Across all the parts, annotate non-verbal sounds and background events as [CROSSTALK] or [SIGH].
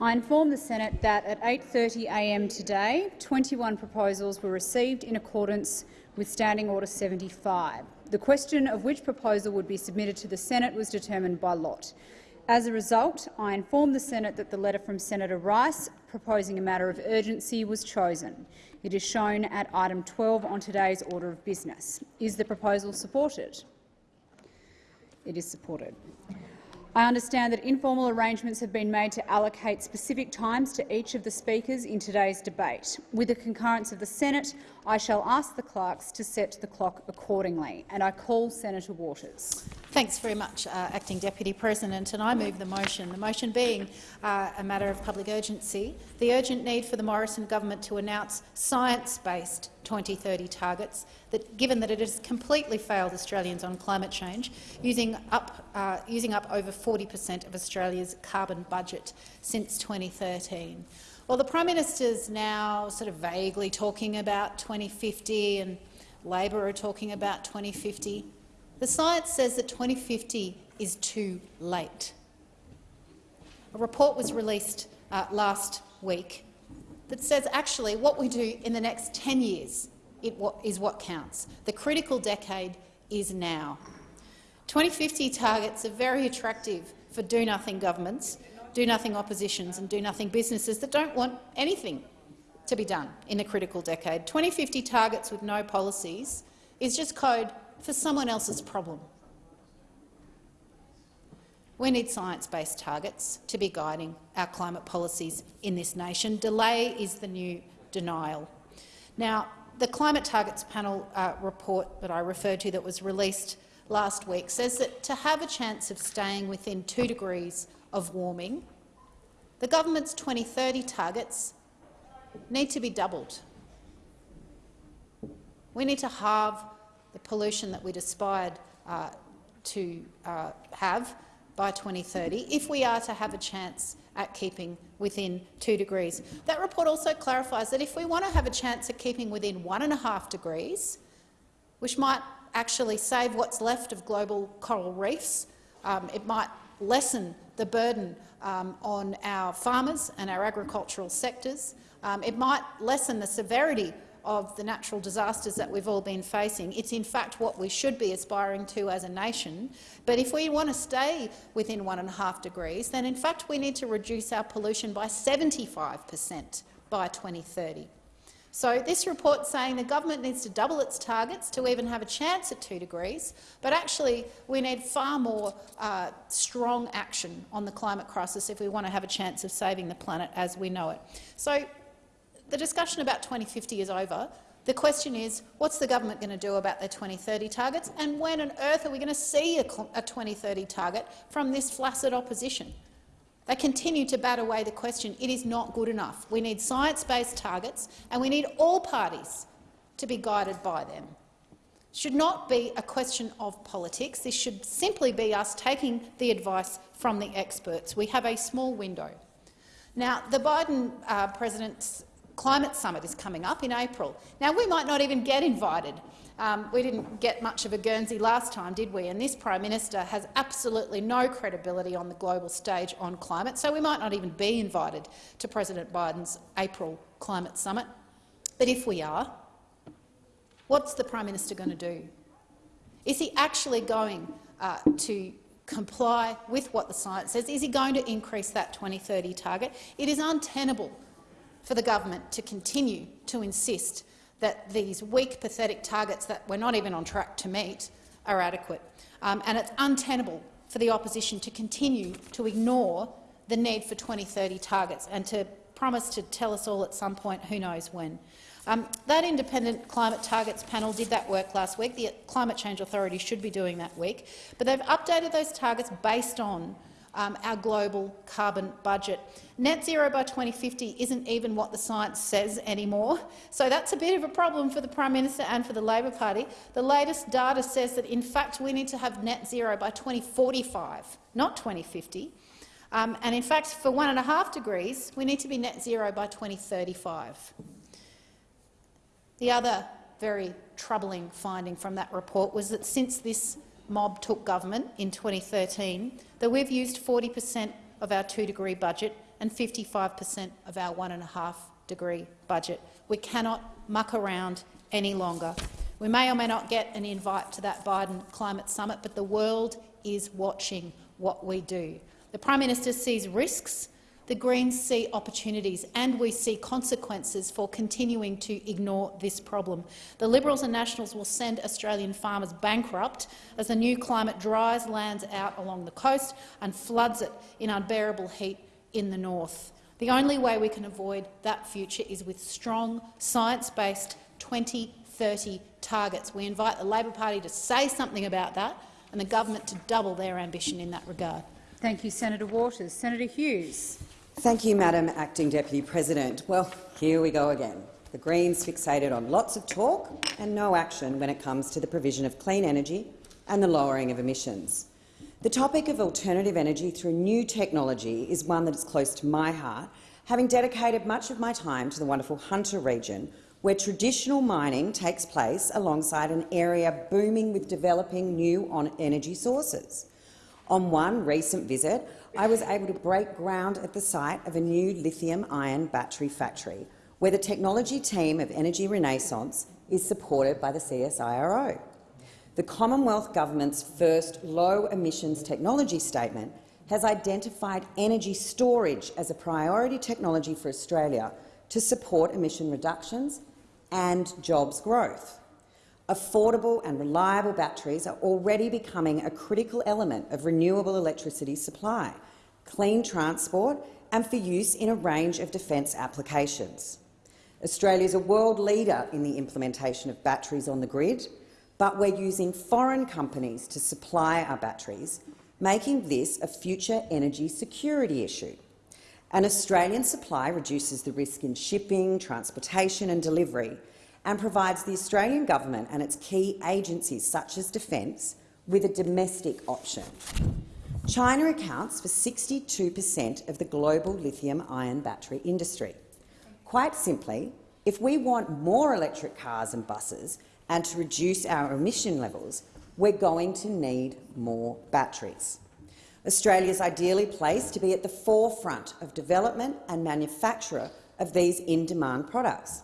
I inform the Senate that at 8.30am today, 21 proposals were received in accordance with Standing Order 75. The question of which proposal would be submitted to the Senate was determined by lot. As a result, I inform the Senate that the letter from Senator Rice proposing a matter of urgency was chosen. It is shown at item 12 on today's order of business. Is the proposal supported? It is supported. I understand that informal arrangements have been made to allocate specific times to each of the speakers in today's debate. With the concurrence of the Senate, I shall ask the clerks to set the clock accordingly. And I call Senator Waters. Thanks very much, uh, Acting Deputy President. And I move the motion. The motion being uh, a matter of public urgency, the urgent need for the Morrison government to announce science-based 2030 targets, that, given that it has completely failed Australians on climate change, using up, uh, using up over 40 per cent of Australia's carbon budget since 2013. Well, the Prime Minister is now sort of vaguely talking about 2050 and Labor are talking about 2050. The science says that 2050 is too late. A report was released uh, last week that says actually what we do in the next 10 years is what counts. The critical decade is now. 2050 targets are very attractive for do-nothing governments, do-nothing oppositions and do-nothing businesses that don't want anything to be done in a critical decade. 2050 targets with no policies is just code for someone else's problem. We need science-based targets to be guiding our climate policies in this nation. Delay is the new denial. Now, the Climate Targets Panel uh, report that I referred to that was released last week says that to have a chance of staying within 2 degrees of warming, the government's 2030 targets need to be doubled. We need to halve the pollution that we'd aspired uh, to uh, have by 2030 if we are to have a chance at keeping within 2 degrees. That report also clarifies that if we want to have a chance at keeping within 1.5 degrees, which might actually save what's left of global coral reefs, um, it might lessen the burden um, on our farmers and our agricultural sectors. Um, it might lessen the severity of the natural disasters that we've all been facing. It's in fact what we should be aspiring to as a nation. But if we want to stay within one and a half degrees, then in fact we need to reduce our pollution by 75 per cent by 2030. So this report saying the government needs to double its targets to even have a chance at 2 degrees, but actually we need far more uh, strong action on the climate crisis if we want to have a chance of saving the planet as we know it. So the discussion about 2050 is over. The question is, what's the government going to do about their 2030 targets, and when on earth are we going to see a, a 2030 target from this flaccid opposition? They continue to bat away the question. It is not good enough. We need science-based targets, and we need all parties to be guided by them. It should not be a question of politics. This should simply be us taking the advice from the experts. We have a small window. Now, the Biden uh, president's climate summit is coming up in April. Now, we might not even get invited. Um, we didn't get much of a Guernsey last time, did we? And this Prime Minister has absolutely no credibility on the global stage on climate, so we might not even be invited to President Biden's April climate summit. But if we are, what's the Prime Minister going to do? Is he actually going uh, to comply with what the science says? Is he going to increase that 2030 target? It is untenable for the government to continue to insist that these weak, pathetic targets that we're not even on track to meet are adequate. Um, and it's untenable for the opposition to continue to ignore the need for 2030 targets and to promise to tell us all at some point who knows when. Um, that independent climate targets panel did that work last week. The Climate Change Authority should be doing that week. But they've updated those targets based on um, our global carbon budget. Net zero by 2050 isn't even what the science says anymore, so that's a bit of a problem for the Prime Minister and for the Labor Party. The latest data says that, in fact, we need to have net zero by 2045, not 2050. Um, and in fact, for one and a half degrees, we need to be net zero by 2035. The other very troubling finding from that report was that since this mob took government in 2013, that we've used 40 per cent of our two-degree budget and 55 per cent of our one and a half degree budget. We cannot muck around any longer. We may or may not get an invite to that Biden climate summit, but the world is watching what we do. The Prime Minister sees risks, the Greens see opportunities, and we see consequences for continuing to ignore this problem. The Liberals and Nationals will send Australian farmers bankrupt as the new climate dries lands out along the coast and floods it in unbearable heat in the north. The only way we can avoid that future is with strong, science-based 2030 targets. We invite the Labor Party to say something about that and the government to double their ambition in that regard. Thank you, Senator Waters. Senator Hughes. Thank you, Madam Acting Deputy President. Well, here we go again. The Greens fixated on lots of talk and no action when it comes to the provision of clean energy and the lowering of emissions. The topic of alternative energy through new technology is one that is close to my heart, having dedicated much of my time to the wonderful Hunter region, where traditional mining takes place alongside an area booming with developing new energy sources. On one recent visit, I was able to break ground at the site of a new lithium-ion battery factory, where the technology team of Energy Renaissance is supported by the CSIRO. The Commonwealth Government's first low-emissions technology statement has identified energy storage as a priority technology for Australia to support emission reductions and jobs growth. Affordable and reliable batteries are already becoming a critical element of renewable electricity supply, clean transport and for use in a range of defence applications. Australia is a world leader in the implementation of batteries on the grid, but we're using foreign companies to supply our batteries, making this a future energy security issue. An Australian supply reduces the risk in shipping, transportation and delivery and provides the Australian government and its key agencies, such as Defence, with a domestic option. China accounts for 62 per cent of the global lithium-ion battery industry. Quite simply, if we want more electric cars and buses and to reduce our emission levels, we're going to need more batteries. Australia is ideally placed to be at the forefront of development and manufacture of these in-demand products.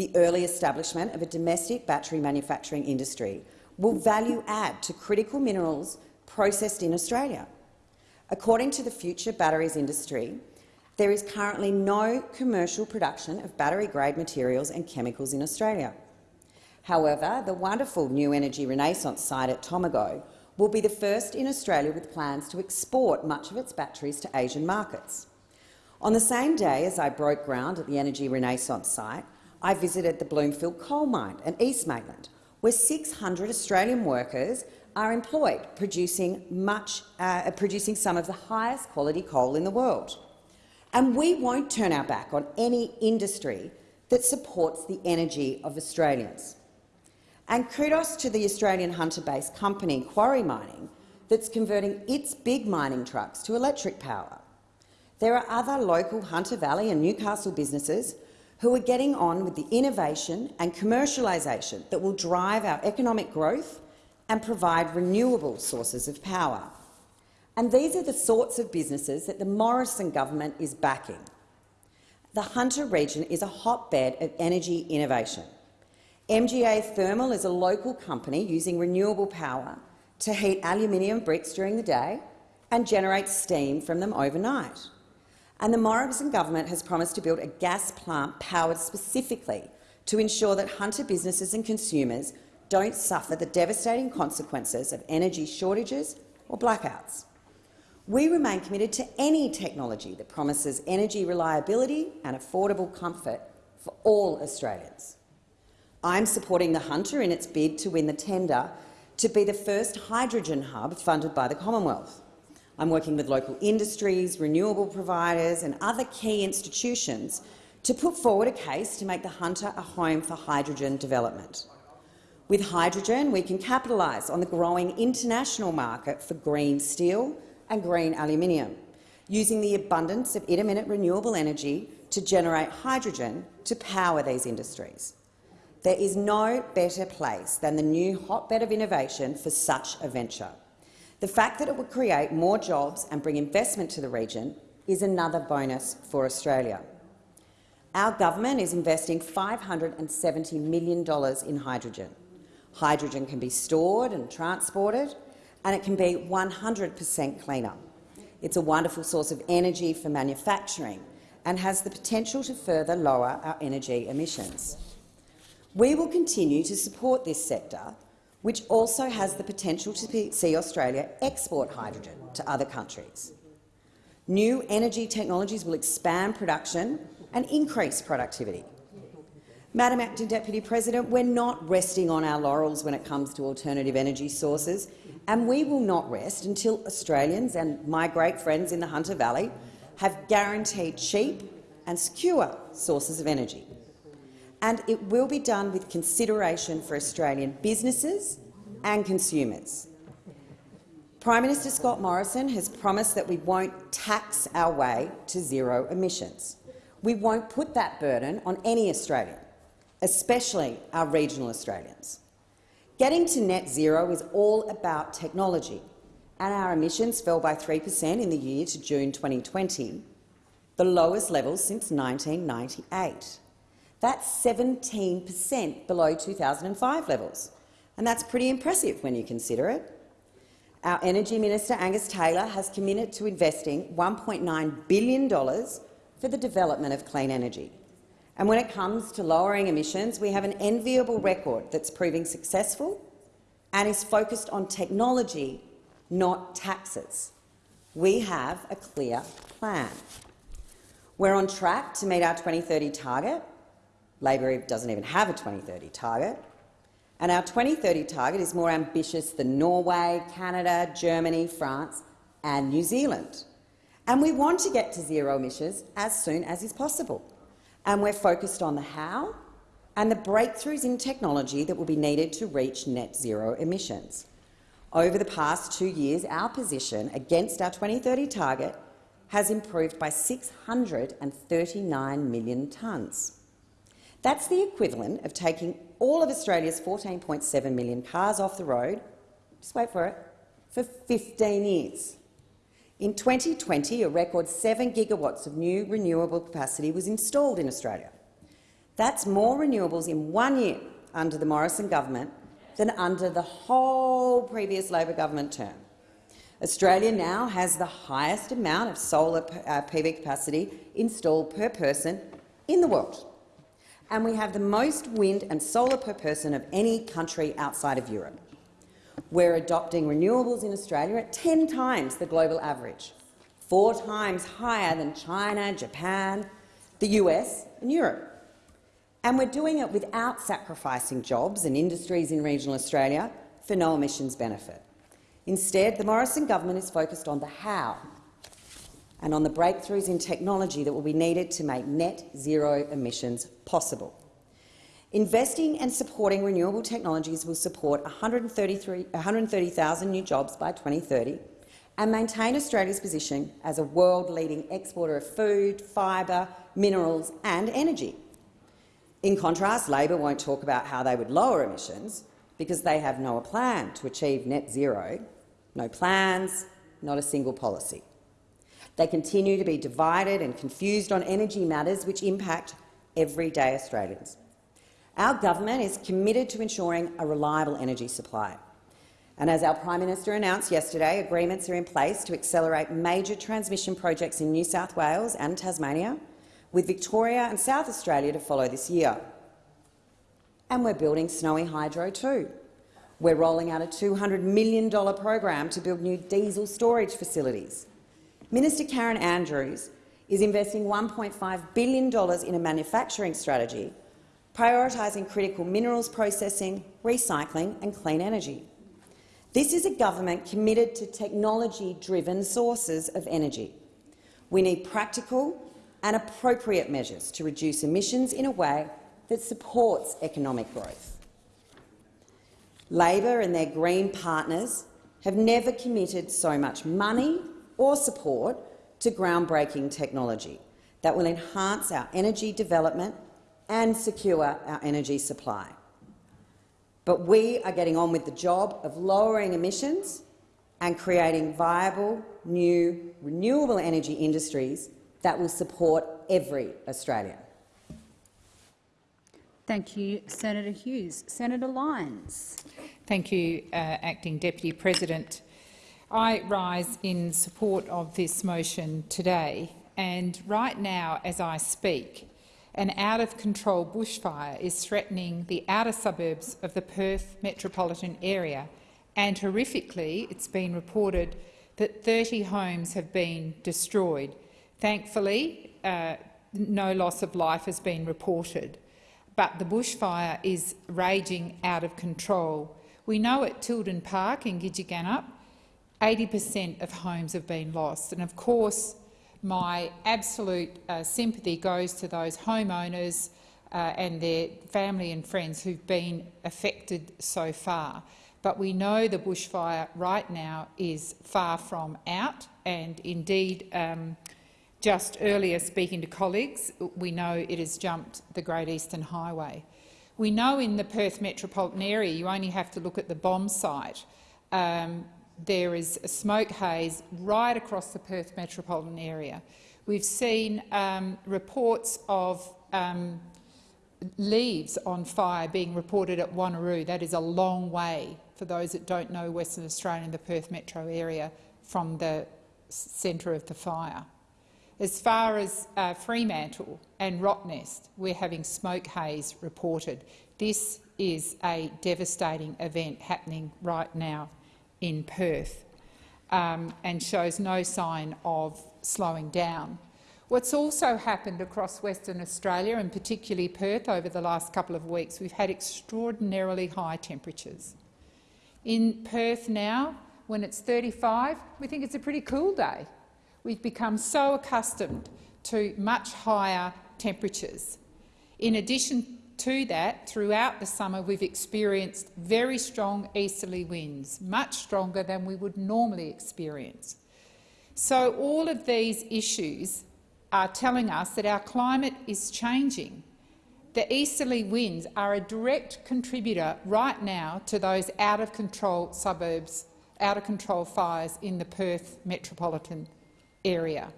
The early establishment of a domestic battery manufacturing industry will value add to critical minerals processed in Australia. According to the Future Batteries industry, there is currently no commercial production of battery-grade materials and chemicals in Australia. However, the wonderful New Energy Renaissance site at Tomago will be the first in Australia with plans to export much of its batteries to Asian markets. On the same day as I broke ground at the Energy Renaissance site, I visited the Bloomfield coal mine in East Maitland, where 600 Australian workers are employed, producing, much, uh, producing some of the highest quality coal in the world. And we won't turn our back on any industry that supports the energy of Australians. And kudos to the Australian Hunter-based company Quarry Mining that's converting its big mining trucks to electric power. There are other local Hunter Valley and Newcastle businesses who are getting on with the innovation and commercialisation that will drive our economic growth and provide renewable sources of power. And these are the sorts of businesses that the Morrison government is backing. The Hunter region is a hotbed of energy innovation. MGA Thermal is a local company using renewable power to heat aluminium bricks during the day and generate steam from them overnight. And the Morrison government has promised to build a gas plant powered specifically to ensure that Hunter businesses and consumers don't suffer the devastating consequences of energy shortages or blackouts. We remain committed to any technology that promises energy reliability and affordable comfort for all Australians. I'm supporting the Hunter in its bid to win the tender to be the first hydrogen hub funded by the Commonwealth. I'm working with local industries, renewable providers and other key institutions to put forward a case to make the Hunter a home for hydrogen development. With hydrogen, we can capitalise on the growing international market for green steel and green aluminium, using the abundance of intermittent renewable energy to generate hydrogen to power these industries. There is no better place than the new hotbed of innovation for such a venture. The fact that it would create more jobs and bring investment to the region is another bonus for Australia. Our government is investing $570 million in hydrogen. Hydrogen can be stored and transported, and it can be 100 per cent cleaner. It's a wonderful source of energy for manufacturing and has the potential to further lower our energy emissions. We will continue to support this sector, which also has the potential to see Australia export hydrogen to other countries. New energy technologies will expand production and increase productivity. Madam Acting Deputy President, we're not resting on our laurels when it comes to alternative energy sources, and we will not rest until Australians and my great friends in the Hunter Valley have guaranteed cheap and secure sources of energy. And it will be done with consideration for Australian businesses and consumers. Prime Minister Scott Morrison has promised that we won't tax our way to zero emissions. We won't put that burden on any Australian, especially our regional Australians. Getting to net zero is all about technology, and our emissions fell by 3 per cent in the year to June 2020, the lowest level since 1998. That's 17 per cent below 2005 levels, and that's pretty impressive when you consider it. Our Energy Minister Angus Taylor has committed to investing $1.9 billion for the development of clean energy. And when it comes to lowering emissions, we have an enviable record that's proving successful and is focused on technology not taxes. We have a clear plan. We're on track to meet our 2030 target. Labor doesn't even have a 2030 target. And our 2030 target is more ambitious than Norway, Canada, Germany, France and New Zealand. And we want to get to zero emissions as soon as is possible. And we're focused on the how and the breakthroughs in technology that will be needed to reach net zero emissions. Over the past two years, our position against our 2030 target has improved by 639 million tonnes. That's the equivalent of taking all of Australia's 14.7 million cars off the road, just wait for it, for 15 years. In 2020, a record 7 gigawatts of new renewable capacity was installed in Australia. That's more renewables in one year under the Morrison government than under the whole previous Labor government term. Australia now has the highest amount of solar uh, PV capacity installed per person in the world, and we have the most wind and solar per person of any country outside of Europe. We're adopting renewables in Australia at 10 times the global average, four times higher than China, Japan, the US and Europe. And we're doing it without sacrificing jobs and industries in regional Australia for no emissions benefit. Instead, the Morrison government is focused on the how and on the breakthroughs in technology that will be needed to make net zero emissions possible. Investing and supporting renewable technologies will support 130,000 new jobs by 2030 and maintain Australia's position as a world-leading exporter of food, fibre, minerals and energy. In contrast, Labor won't talk about how they would lower emissions because they have no plan to achieve net zero, no plans, not a single policy. They continue to be divided and confused on energy matters which impact everyday Australians. Our government is committed to ensuring a reliable energy supply. And as our Prime Minister announced yesterday, agreements are in place to accelerate major transmission projects in New South Wales and Tasmania with Victoria and South Australia to follow this year. And we're building Snowy Hydro too. We're rolling out a $200 million program to build new diesel storage facilities. Minister Karen Andrews is investing $1.5 billion in a manufacturing strategy, prioritising critical minerals processing, recycling and clean energy. This is a government committed to technology-driven sources of energy. We need practical, and appropriate measures to reduce emissions in a way that supports economic growth. Labor and their Green partners have never committed so much money or support to groundbreaking technology that will enhance our energy development and secure our energy supply. But we are getting on with the job of lowering emissions and creating viable, new, renewable energy industries that will support every Australian. Thank you, Senator Hughes. Senator Lyons. Thank you, uh, Acting Deputy President. I rise in support of this motion today, and right now, as I speak, an out-of-control bushfire is threatening the outer suburbs of the Perth metropolitan area, and horrifically, it's been reported that 30 homes have been destroyed. Thankfully, uh, no loss of life has been reported, but the bushfire is raging out of control. We know at Tilden Park in Gidgegannup 80 per cent of homes have been lost. And of course, my absolute uh, sympathy goes to those homeowners uh, and their family and friends who've been affected so far. But we know the bushfire right now is far from out, and indeed, um, just earlier speaking to colleagues, we know it has jumped the Great Eastern Highway. We know in the Perth metropolitan area you only have to look at the BOM site um, there is a smoke haze right across the Perth metropolitan area. We've seen um, reports of um, leaves on fire being reported at Wanneroo. That is a long way, for those that don't know Western Australia and the Perth metro area, from the centre of the fire. As far as uh, Fremantle and Rottnest, we're having smoke haze reported. This is a devastating event happening right now in Perth um, and shows no sign of slowing down. What's also happened across Western Australia, and particularly Perth, over the last couple of weeks, we've had extraordinarily high temperatures. In Perth now, when it's 35, we think it's a pretty cool day. We've become so accustomed to much higher temperatures. In addition to that, throughout the summer we've experienced very strong easterly winds, much stronger than we would normally experience. So all of these issues are telling us that our climate is changing. The easterly winds are a direct contributor right now to those out-of-control suburbs, out-of-control fires in the Perth metropolitan area.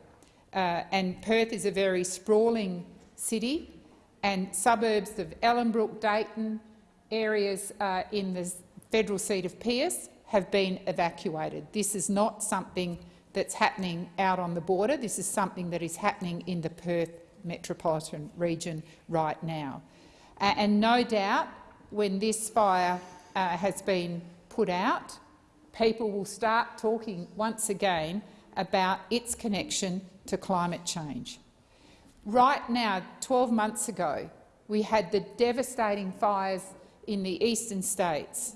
Uh, and Perth is a very sprawling city and suburbs of Ellenbrook, Dayton, areas uh, in the federal seat of Pearce have been evacuated. This is not something that's happening out on the border. This is something that is happening in the Perth metropolitan region right now. Uh, and no doubt, when this fire uh, has been put out, people will start talking once again about its connection to climate change. Right now, 12 months ago, we had the devastating fires in the eastern states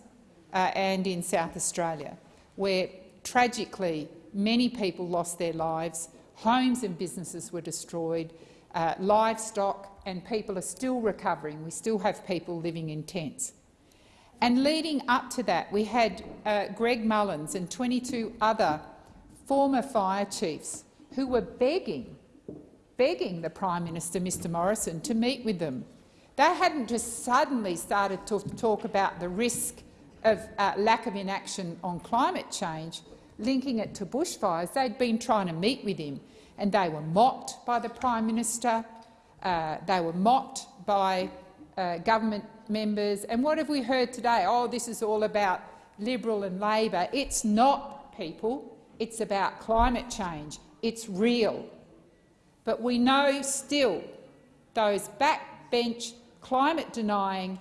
uh, and in South Australia, where tragically many people lost their lives, homes and businesses were destroyed, uh, livestock, and people are still recovering. We still have people living in tents. And leading up to that, we had uh, Greg Mullins and 22 other former fire chiefs who were begging begging the Prime Minister, Mr Morrison, to meet with them. They hadn't just suddenly started to talk about the risk of uh, lack of inaction on climate change, linking it to bushfires. They'd been trying to meet with him, and they were mocked by the Prime Minister. Uh, they were mocked by uh, government members. And what have we heard today? Oh, this is all about Liberal and Labor. It's not, people. It's about climate change. It's real. But we know still those backbench climate-denying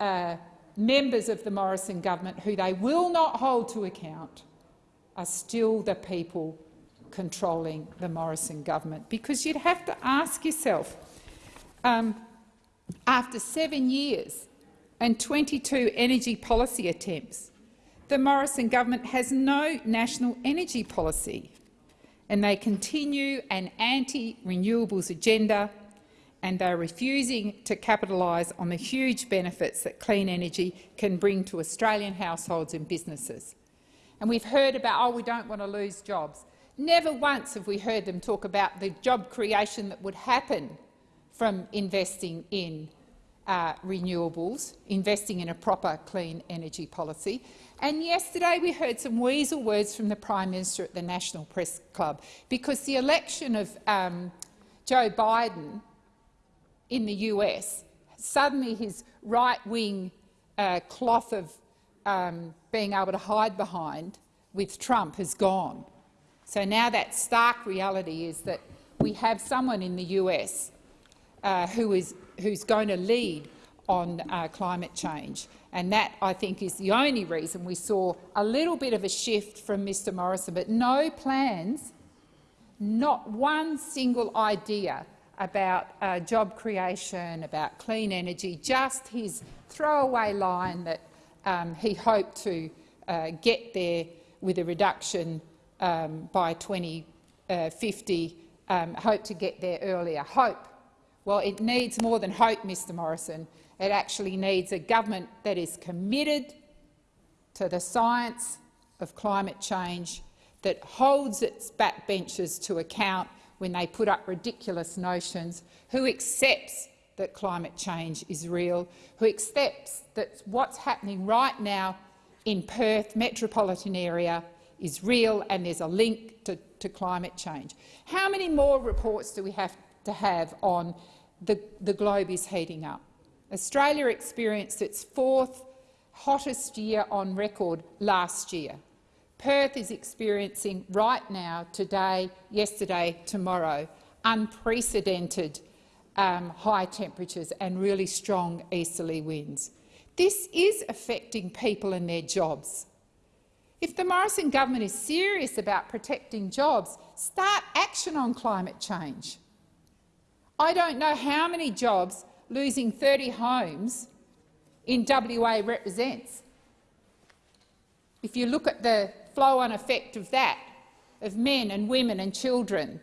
uh, members of the Morrison government who they will not hold to account are still the people controlling the Morrison government. Because you'd have to ask yourself, um, after seven years and 22 energy policy attempts, the Morrison government has no national energy policy and they continue an anti-renewables agenda and they're refusing to capitalise on the huge benefits that clean energy can bring to Australian households and businesses. And we've heard about, oh, we don't want to lose jobs. Never once have we heard them talk about the job creation that would happen from investing in uh, renewables, investing in a proper clean energy policy. And yesterday we heard some weasel words from the Prime Minister at the National Press Club because the election of um, Joe Biden in the US, suddenly his right-wing uh, cloth of um, being able to hide behind with Trump has gone. So now that stark reality is that we have someone in the US uh, who is who's going to lead on uh, climate change. And that, I think, is the only reason we saw a little bit of a shift from Mr Morrison, but no plans, not one single idea about uh, job creation, about clean energy, just his throwaway line that um, he hoped to uh, get there with a reduction um, by 2050, um, hoped to get there earlier. Hope. Well, it needs more than hope, Mr Morrison. It actually needs a government that is committed to the science of climate change, that holds its backbenchers to account when they put up ridiculous notions, who accepts that climate change is real, who accepts that what's happening right now in Perth metropolitan area is real and there's a link to, to climate change. How many more reports do we have to have on the, the globe is heating up? Australia experienced its fourth hottest year on record last year. Perth is experiencing right now, today, yesterday, tomorrow, unprecedented um, high temperatures and really strong easterly winds. This is affecting people and their jobs. If the Morrison government is serious about protecting jobs, start action on climate change. I don't know how many jobs losing 30 homes in WA represents. If you look at the flow-on effect of that, of men and women and children,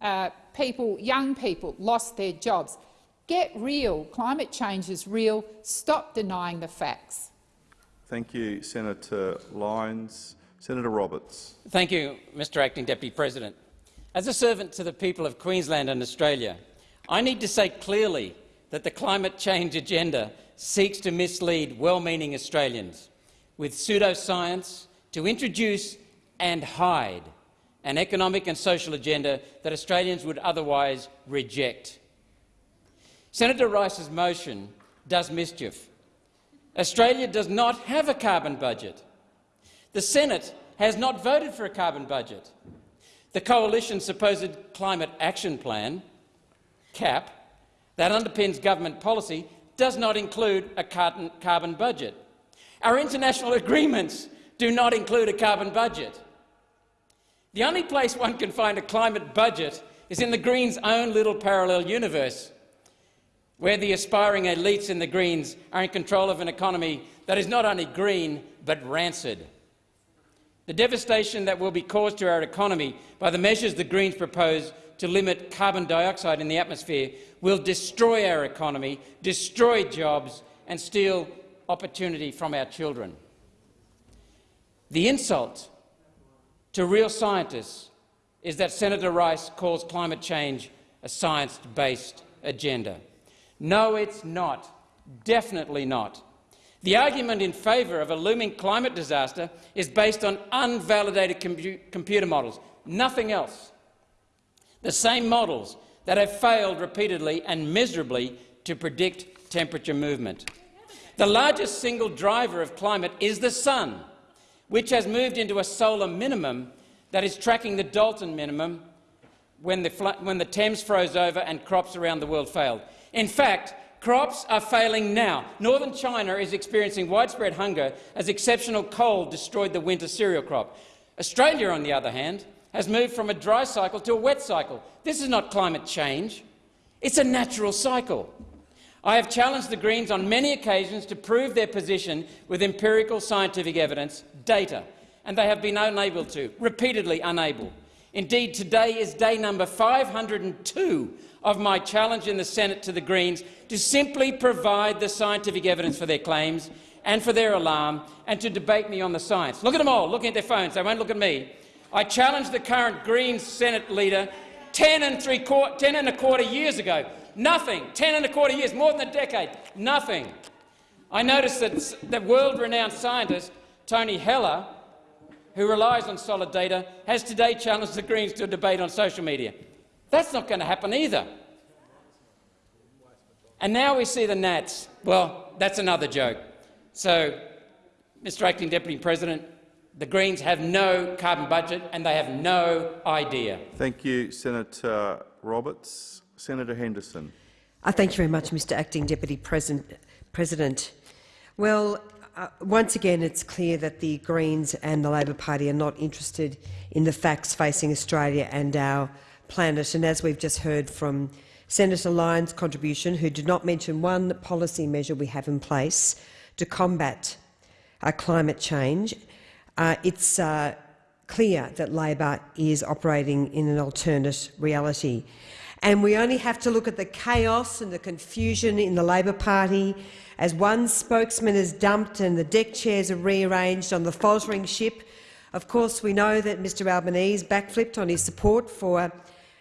uh, people, young people lost their jobs. Get real. Climate change is real. Stop denying the facts. Thank you, Senator Lyons. Senator Roberts. Thank you, Mr Acting Deputy President. As a servant to the people of Queensland and Australia, I need to say clearly that the climate change agenda seeks to mislead well-meaning Australians with pseudoscience to introduce and hide an economic and social agenda that Australians would otherwise reject. Senator Rice's motion does mischief. Australia does not have a carbon budget. The Senate has not voted for a carbon budget. The Coalition's supposed Climate Action Plan, CAP, that underpins government policy does not include a carbon budget. Our international [LAUGHS] agreements do not include a carbon budget. The only place one can find a climate budget is in the Greens' own little parallel universe, where the aspiring elites in the Greens are in control of an economy that is not only green but rancid. The devastation that will be caused to our economy by the measures the Greens propose to limit carbon dioxide in the atmosphere will destroy our economy, destroy jobs and steal opportunity from our children. The insult to real scientists is that Senator Rice calls climate change a science-based agenda. No, it's not. Definitely not. The argument in favour of a looming climate disaster is based on unvalidated compu computer models, nothing else. The same models that have failed repeatedly and miserably to predict temperature movement. The largest single driver of climate is the sun, which has moved into a solar minimum that is tracking the Dalton minimum when the, when the Thames froze over and crops around the world failed. In fact, crops are failing now. Northern China is experiencing widespread hunger as exceptional cold destroyed the winter cereal crop. Australia, on the other hand, has moved from a dry cycle to a wet cycle. This is not climate change. It's a natural cycle. I have challenged the Greens on many occasions to prove their position with empirical scientific evidence, data, and they have been unable to, repeatedly unable. Indeed, today is day number 502 of my challenge in the Senate to the Greens to simply provide the scientific evidence for their claims and for their alarm and to debate me on the science. Look at them all, looking at their phones. They won't look at me. I challenged the current Greens Senate leader 10 and, three 10 and a quarter years ago. Nothing. 10 and a quarter years, more than a decade. Nothing. I noticed that, the world-renowned scientist Tony Heller, who relies on solid data, has today challenged the Greens to a debate on social media. That's not going to happen either. And now we see the Nats. Well, that's another joke. So, Mr Acting Deputy President, the Greens have no carbon budget and they have no idea. Thank you, Senator Roberts. Senator Henderson. Uh, thank you very much, Mr Acting Deputy President. President. Well, uh, once again, it's clear that the Greens and the Labor Party are not interested in the facts facing Australia and our planet. And as we've just heard from Senator Lyons' contribution, who did not mention one policy measure we have in place to combat uh, climate change, uh, it's uh, clear that Labor is operating in an alternate reality. And we only have to look at the chaos and the confusion in the Labor Party as one spokesman is dumped and the deck chairs are rearranged on the faltering ship. Of course, we know that Mr Albanese backflipped on his support for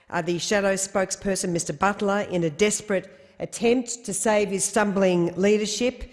uh, the shadow spokesperson, Mr Butler, in a desperate attempt to save his stumbling leadership.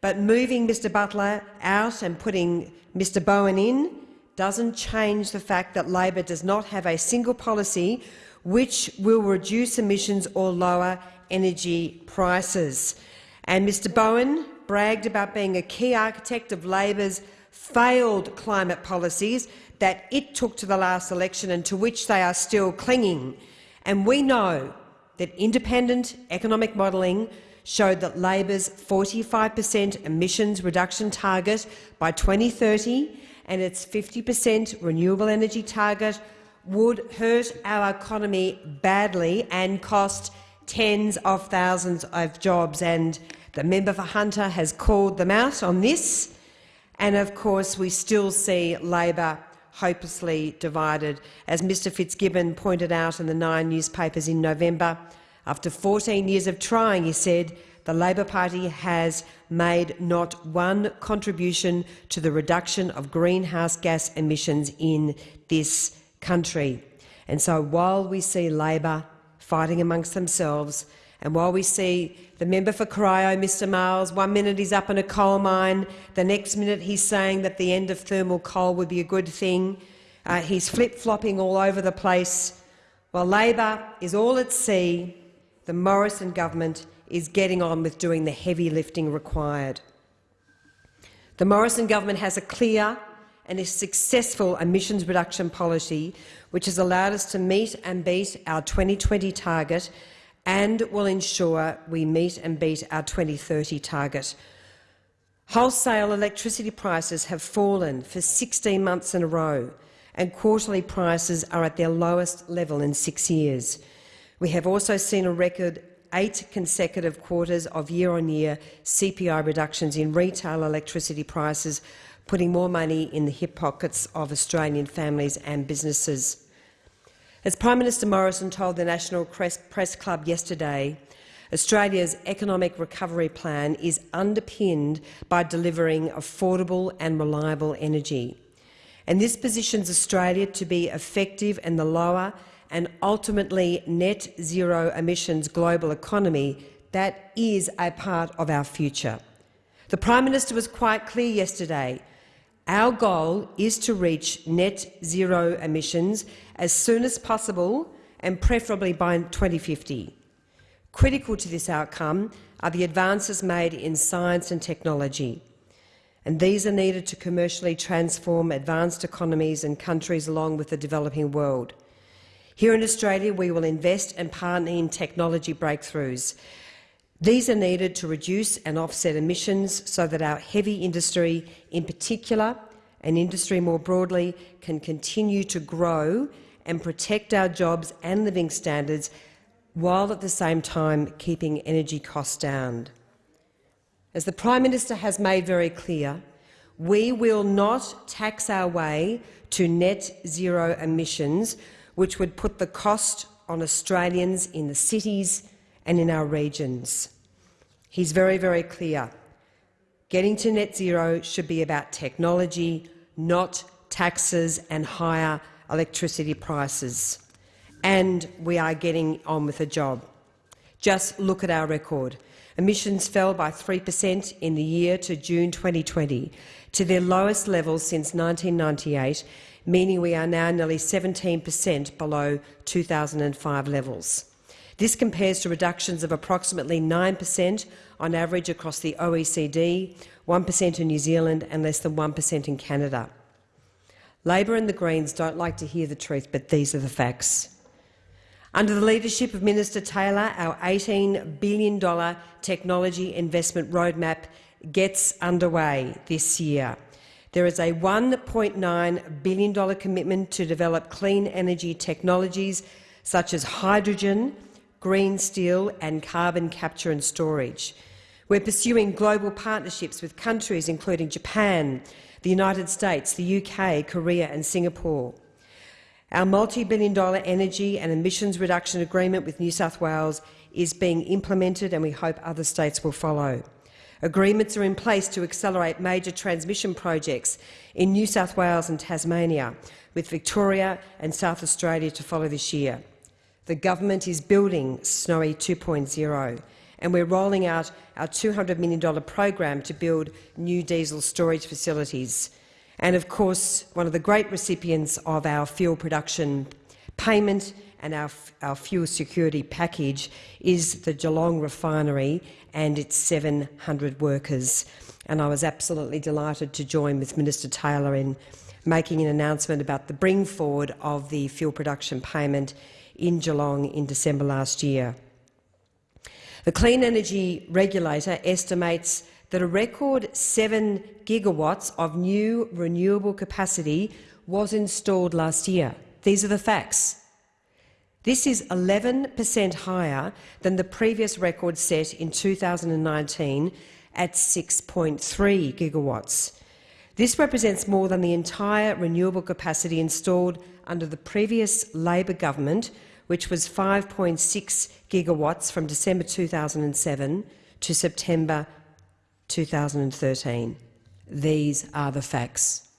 But moving Mr Butler out and putting Mr Bowen in doesn't change the fact that Labor does not have a single policy which will reduce emissions or lower energy prices. And Mr Bowen bragged about being a key architect of Labor's failed climate policies that it took to the last election and to which they are still clinging. And we know that independent economic modelling showed that Labor's 45 per cent emissions reduction target by 2030 and its 50 per cent renewable energy target would hurt our economy badly and cost tens of thousands of jobs. And the member for Hunter has called them out on this. And of course, we still see Labor hopelessly divided. As Mr Fitzgibbon pointed out in the Nine newspapers in November, after 14 years of trying, he said, the Labor Party has made not one contribution to the reduction of greenhouse gas emissions in this country. And so while we see Labor fighting amongst themselves, and while we see the member for Corio, Mr Marles, one minute he's up in a coal mine, the next minute he's saying that the end of thermal coal would be a good thing, uh, he's flip-flopping all over the place. While Labor is all at sea, the Morrison government is getting on with doing the heavy lifting required. The Morrison government has a clear and a successful emissions reduction policy which has allowed us to meet and beat our 2020 target and will ensure we meet and beat our 2030 target. Wholesale electricity prices have fallen for 16 months in a row and quarterly prices are at their lowest level in six years. We have also seen a record eight consecutive quarters of year-on-year -year CPI reductions in retail electricity prices putting more money in the hip pockets of Australian families and businesses. As Prime Minister Morrison told the National Press Club yesterday, Australia's economic recovery plan is underpinned by delivering affordable and reliable energy. And this positions Australia to be effective in the lower and ultimately net zero emissions global economy that is a part of our future. The Prime Minister was quite clear yesterday our goal is to reach net zero emissions as soon as possible and preferably by 2050. Critical to this outcome are the advances made in science and technology, and these are needed to commercially transform advanced economies and countries along with the developing world. Here in Australia, we will invest and partner in technology breakthroughs these are needed to reduce and offset emissions so that our heavy industry in particular and industry more broadly can continue to grow and protect our jobs and living standards while at the same time keeping energy costs down. As the Prime Minister has made very clear, we will not tax our way to net zero emissions, which would put the cost on Australians in the cities and in our regions. He's very, very clear. Getting to net zero should be about technology, not taxes and higher electricity prices. And we are getting on with the job. Just look at our record. Emissions fell by 3 per cent in the year to June 2020, to their lowest levels since 1998, meaning we are now nearly 17 per cent below 2005 levels. This compares to reductions of approximately 9 per cent on average across the OECD, 1 per cent in New Zealand and less than 1 per cent in Canada. Labor and the Greens don't like to hear the truth, but these are the facts. Under the leadership of Minister Taylor, our $18 billion technology investment roadmap gets underway this year. There is a $1.9 billion commitment to develop clean energy technologies such as hydrogen, green steel and carbon capture and storage. We're pursuing global partnerships with countries including Japan, the United States, the UK, Korea and Singapore. Our multi-billion dollar energy and emissions reduction agreement with New South Wales is being implemented and we hope other states will follow. Agreements are in place to accelerate major transmission projects in New South Wales and Tasmania, with Victoria and South Australia to follow this year. The government is building Snowy 2.0 and we're rolling out our $200 million program to build new diesel storage facilities. And of course, one of the great recipients of our fuel production payment and our, our fuel security package is the Geelong refinery and its 700 workers. And I was absolutely delighted to join with Minister Taylor in making an announcement about the bring forward of the fuel production payment in Geelong in December last year. The Clean Energy Regulator estimates that a record 7 gigawatts of new renewable capacity was installed last year. These are the facts. This is 11 per cent higher than the previous record set in 2019 at 6.3 gigawatts. This represents more than the entire renewable capacity installed under the previous Labor government, which was 5.6 gigawatts from December 2007 to September 2013. These are the facts.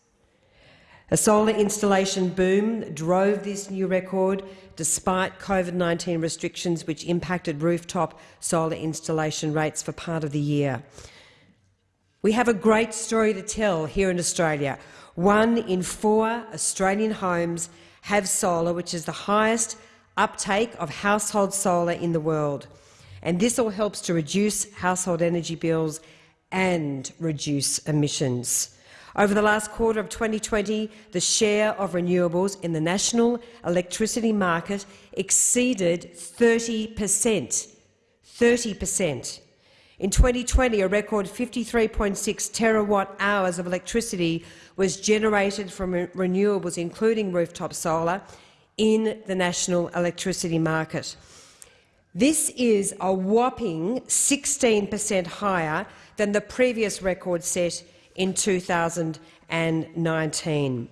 A solar installation boom drove this new record despite COVID-19 restrictions which impacted rooftop solar installation rates for part of the year. We have a great story to tell here in Australia. One in four Australian homes have solar, which is the highest uptake of household solar in the world. And this all helps to reduce household energy bills and reduce emissions. Over the last quarter of 2020, the share of renewables in the national electricity market exceeded 30 per cent. 30 per cent. In 2020, a record 53.6 terawatt hours of electricity was generated from renewables, including rooftop solar, in the national electricity market. This is a whopping 16 per cent higher than the previous record set in 2019.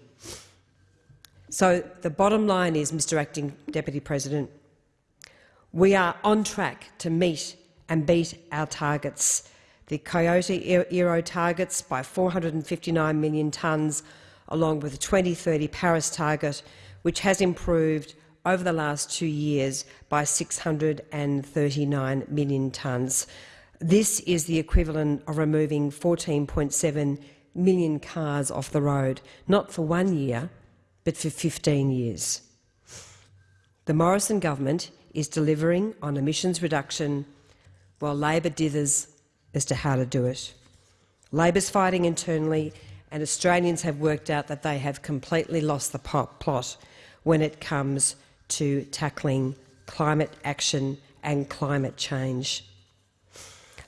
So the bottom line is, Mr Acting Deputy President, we are on track to meet and beat our targets. The Kyoto era targets by 459 million tonnes, along with the 2030 Paris target which has improved over the last two years by 639 million tonnes. This is the equivalent of removing 14.7 million cars off the road, not for one year, but for 15 years. The Morrison government is delivering on emissions reduction while Labor dithers as to how to do it. Labor's fighting internally and Australians have worked out that they have completely lost the plot when it comes to tackling climate action and climate change.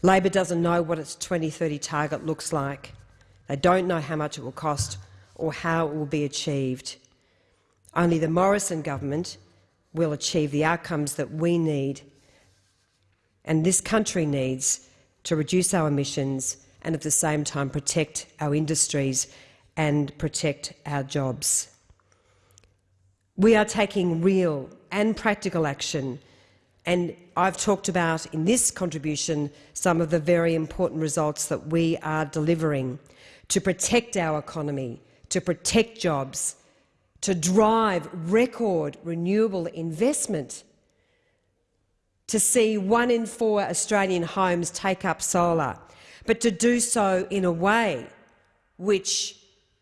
Labor doesn't know what its 2030 target looks like. They don't know how much it will cost or how it will be achieved. Only the Morrison government will achieve the outcomes that we need and this country needs to reduce our emissions and at the same time protect our industries and protect our jobs. We are taking real and practical action and I've talked about in this contribution some of the very important results that we are delivering to protect our economy, to protect jobs, to drive record renewable investment. to see one in four Australian homes take up solar, but to do so in a way which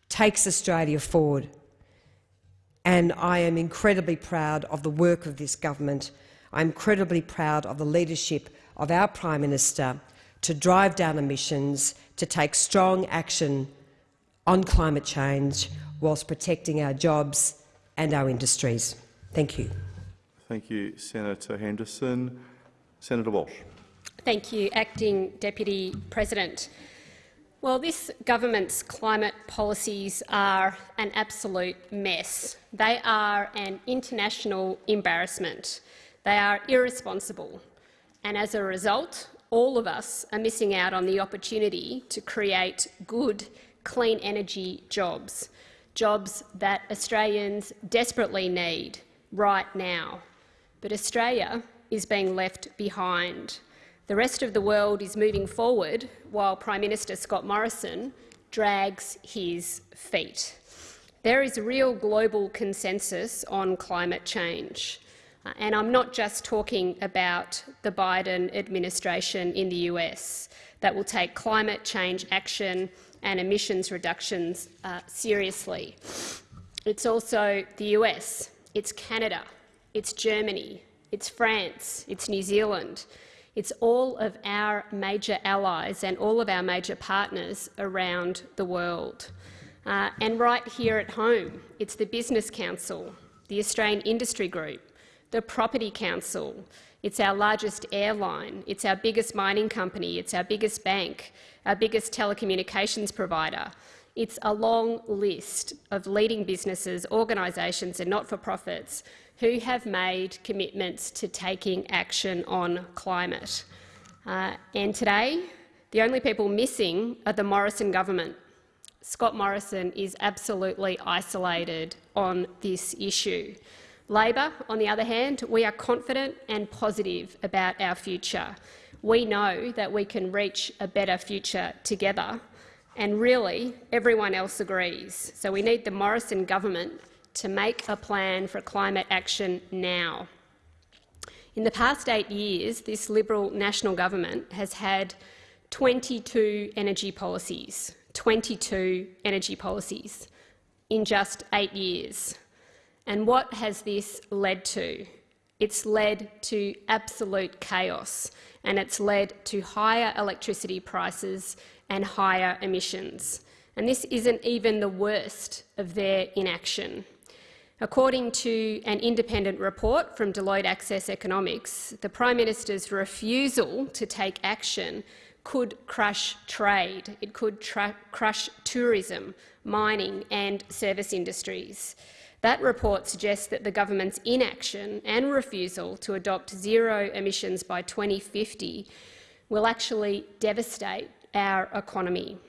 takes Australia forward. And I am incredibly proud of the work of this government. I'm incredibly proud of the leadership of our Prime Minister to drive down emissions, to take strong action on climate change whilst protecting our jobs and our industries. Thank you. Thank you, Senator Henderson. Senator Walsh. Thank you, Acting Deputy President. Well, this government's climate policies are an absolute mess. They are an international embarrassment. They are irresponsible. And as a result, all of us are missing out on the opportunity to create good, clean energy jobs, jobs that Australians desperately need right now. But Australia is being left behind. The rest of the world is moving forward while Prime Minister Scott Morrison drags his feet. There is a real global consensus on climate change. Uh, and I'm not just talking about the Biden administration in the US that will take climate change action and emissions reductions uh, seriously. It's also the US, it's Canada, it's Germany, it's France, it's New Zealand, it's all of our major allies and all of our major partners around the world. Uh, and right here at home, it's the Business Council, the Australian Industry Group, the Property Council, it's our largest airline, it's our biggest mining company, it's our biggest bank, our biggest telecommunications provider. It's a long list of leading businesses, organisations and not-for-profits who have made commitments to taking action on climate. Uh, and today, the only people missing are the Morrison government. Scott Morrison is absolutely isolated on this issue. Labor, on the other hand, we are confident and positive about our future. We know that we can reach a better future together, and really everyone else agrees. So we need the Morrison government to make a plan for climate action now. In the past eight years, this Liberal national government has had 22 energy policies, 22 energy policies in just eight years. And what has this led to? It's led to absolute chaos and it's led to higher electricity prices and higher emissions. And this isn't even the worst of their inaction. According to an independent report from Deloitte Access Economics, the Prime Minister's refusal to take action could crush trade, it could crush tourism, mining and service industries. That report suggests that the government's inaction and refusal to adopt zero emissions by 2050 will actually devastate our economy.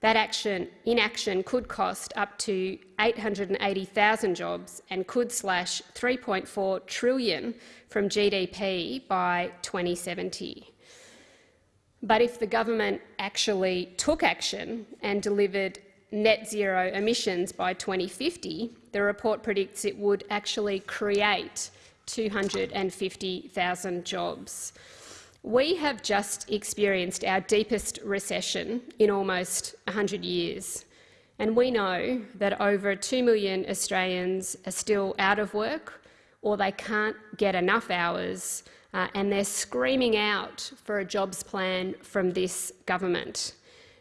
That action, inaction could cost up to 880,000 jobs and could slash 3.4 trillion from GDP by 2070. But if the government actually took action and delivered net zero emissions by 2050, the report predicts it would actually create 250,000 jobs. We have just experienced our deepest recession in almost 100 years, and we know that over 2 million Australians are still out of work or they can't get enough hours uh, and they're screaming out for a jobs plan from this government.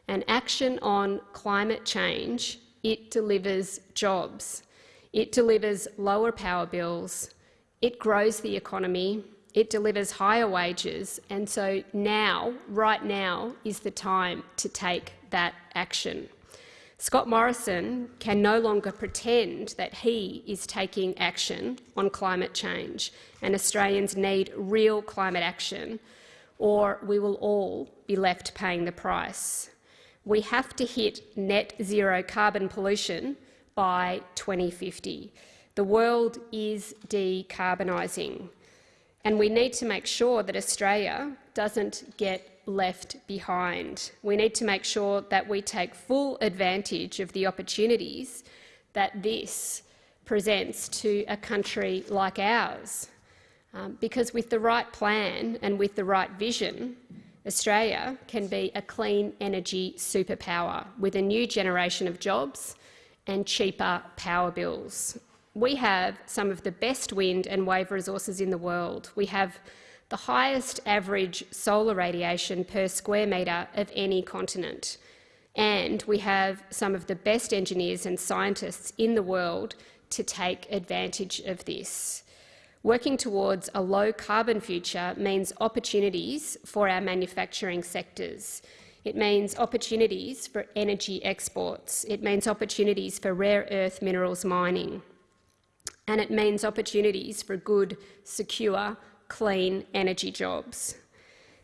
And action on climate change, it delivers jobs. It delivers lower power bills, it grows the economy, it delivers higher wages, and so now, right now, is the time to take that action. Scott Morrison can no longer pretend that he is taking action on climate change, and Australians need real climate action, or we will all be left paying the price. We have to hit net zero carbon pollution by 2050. The world is decarbonising. And we need to make sure that Australia doesn't get left behind. We need to make sure that we take full advantage of the opportunities that this presents to a country like ours. Um, because with the right plan and with the right vision, Australia can be a clean energy superpower with a new generation of jobs and cheaper power bills. We have some of the best wind and wave resources in the world. We have the highest average solar radiation per square metre of any continent. And we have some of the best engineers and scientists in the world to take advantage of this. Working towards a low-carbon future means opportunities for our manufacturing sectors. It means opportunities for energy exports. It means opportunities for rare earth minerals mining. And it means opportunities for good, secure, clean energy jobs.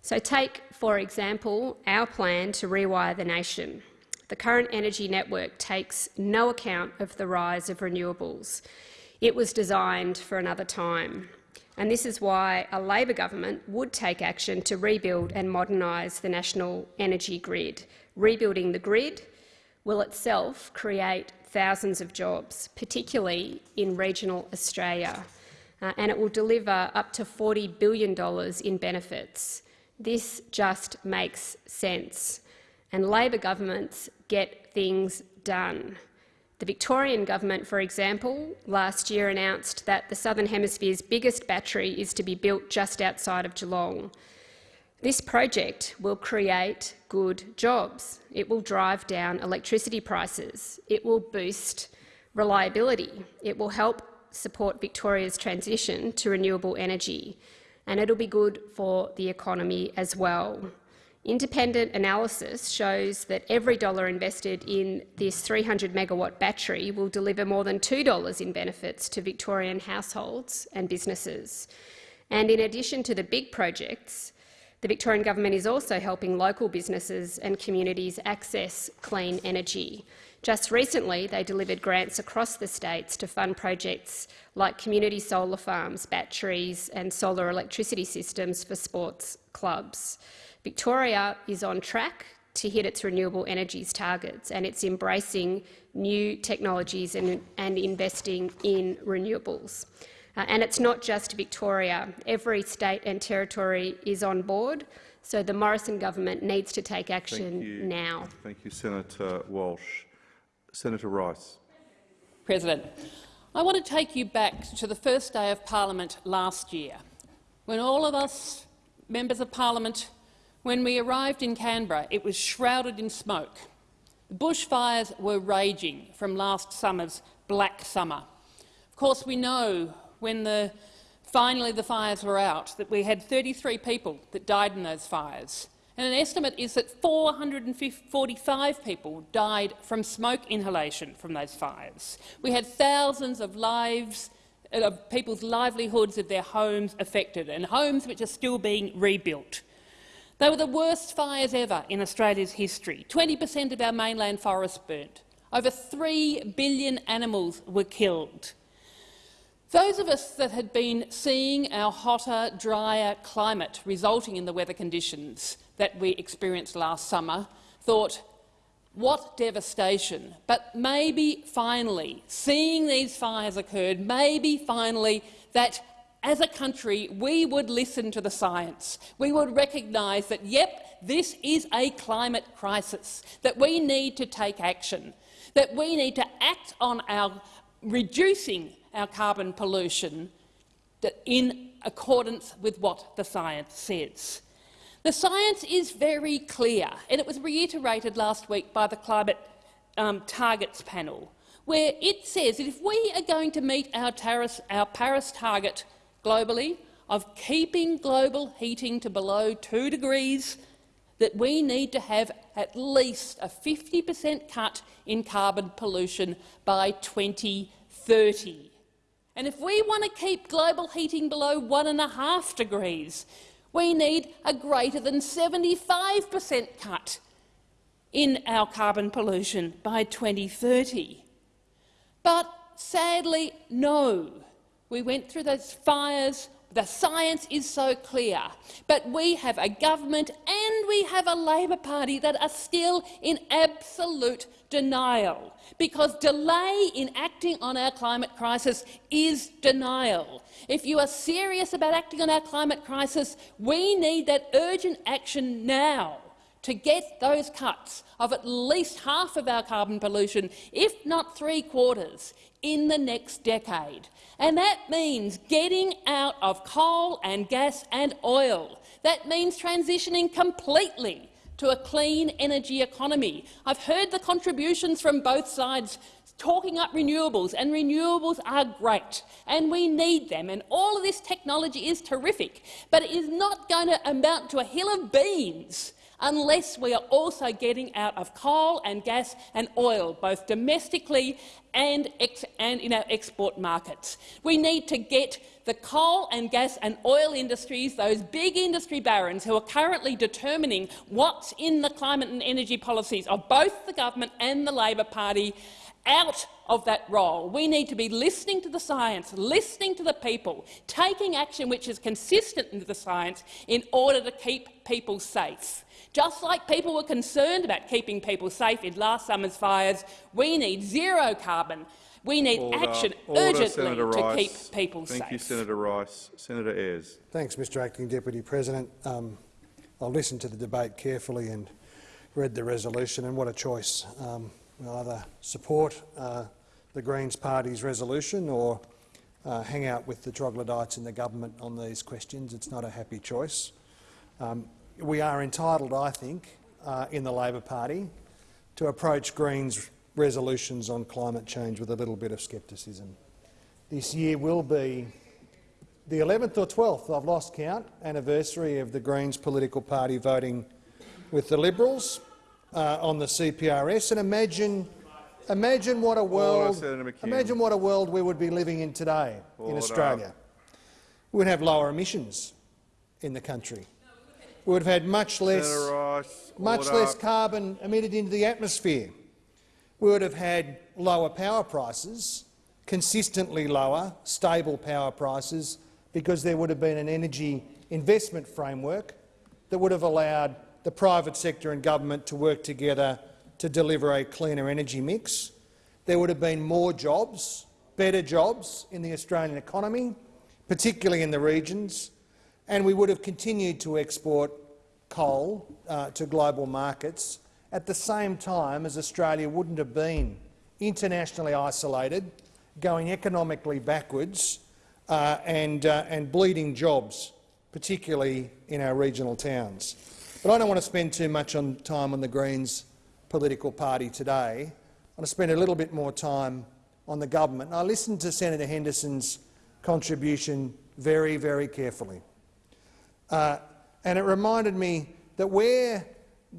So take, for example, our plan to rewire the nation. The current energy network takes no account of the rise of renewables. It was designed for another time. And this is why a Labor government would take action to rebuild and modernise the national energy grid. Rebuilding the grid will itself create thousands of jobs, particularly in regional Australia, uh, and it will deliver up to $40 billion in benefits. This just makes sense. And Labor governments get things done. The Victorian government, for example, last year announced that the Southern Hemisphere's biggest battery is to be built just outside of Geelong. This project will create good jobs. It will drive down electricity prices. It will boost reliability. It will help support Victoria's transition to renewable energy. And it'll be good for the economy as well. Independent analysis shows that every dollar invested in this 300 megawatt battery will deliver more than $2 in benefits to Victorian households and businesses. And in addition to the big projects, the Victorian government is also helping local businesses and communities access clean energy. Just recently, they delivered grants across the states to fund projects like community solar farms, batteries and solar electricity systems for sports clubs. Victoria is on track to hit its renewable energies targets and it's embracing new technologies and, and investing in renewables. Uh, and it's not just Victoria. Every state and territory is on board, so the Morrison government needs to take action Thank now. Thank you, Senator Walsh. Senator Rice. President, I want to take you back to the first day of parliament last year, when all of us, members of parliament, when we arrived in Canberra, it was shrouded in smoke. The bushfires were raging from last summer's black summer. Of course, we know when the, finally the fires were out that we had 33 people that died in those fires. And an estimate is that 445 people died from smoke inhalation from those fires. We had thousands of lives of people's livelihoods of their homes affected, and homes which are still being rebuilt. They were the worst fires ever in Australia's history. 20 per cent of our mainland forests burnt. Over 3 billion animals were killed. Those of us that had been seeing our hotter, drier climate resulting in the weather conditions that we experienced last summer thought, what devastation. But maybe finally, seeing these fires occurred, maybe finally that as a country, we would listen to the science. We would recognise that, yep, this is a climate crisis, that we need to take action, that we need to act on our reducing our carbon pollution in accordance with what the science says. The science is very clear, and it was reiterated last week by the Climate um, Targets panel, where it says that if we are going to meet our, our Paris target globally of keeping global heating to below 2 degrees, that we need to have at least a 50 per cent cut in carbon pollution by 2030. And if we want to keep global heating below 1.5 degrees, we need a greater than 75 per cent cut in our carbon pollution by 2030. But sadly, no. We went through those fires. The science is so clear, but we have a government and we have a Labor Party that are still in absolute denial, because delay in acting on our climate crisis is denial. If you are serious about acting on our climate crisis, we need that urgent action now to get those cuts of at least half of our carbon pollution, if not three quarters, in the next decade. And that means getting out of coal and gas and oil. That means transitioning completely to a clean energy economy. I've heard the contributions from both sides talking up renewables, and renewables are great, and we need them, and all of this technology is terrific, but it is not going to amount to a hill of beans unless we are also getting out of coal and gas and oil, both domestically and, and, in our export markets. We need to get the coal and gas and oil industries, those big industry barons who are currently determining what's in the climate and energy policies of both the government and the Labor Party, out of that role. We need to be listening to the science, listening to the people, taking action which is consistent with the science in order to keep people safe. Just like people were concerned about keeping people safe in last summer's fires, we need zero carbon. We need Order. action Order, urgently Senator to Rice. keep people safe. Thank you, Senator Rice. Senator Ayres. Thanks, Mr Acting Deputy President. Um, I listened to the debate carefully and read the resolution, and what a choice. Um, we'll either support uh, the Greens Party's resolution or uh, hang out with the troglodytes in the government on these questions. It's not a happy choice. Um, we are entitled, I think, uh, in the Labor Party to approach Greens resolutions on climate change with a little bit of scepticism. This year will be the 11th or 12th, I've lost count, anniversary of the Greens political party voting with the Liberals uh, on the CPRS. And imagine, imagine what a world, McKim. imagine what a world we would be living in today in Australia. We would have lower emissions in the country. We would have had much less, Rice. much less carbon emitted into the atmosphere. We would have had lower power prices, consistently lower, stable power prices, because there would have been an energy investment framework that would have allowed the private sector and government to work together to deliver a cleaner energy mix. There would have been more jobs, better jobs in the Australian economy, particularly in the regions, and we would have continued to export coal uh, to global markets at the same time as Australia wouldn't have been internationally isolated, going economically backwards uh, and, uh, and bleeding jobs, particularly in our regional towns. But I don't want to spend too much on time on the Greens political party today. I want to spend a little bit more time on the government. And I listened to Senator Henderson's contribution very, very carefully. Uh, and it reminded me that where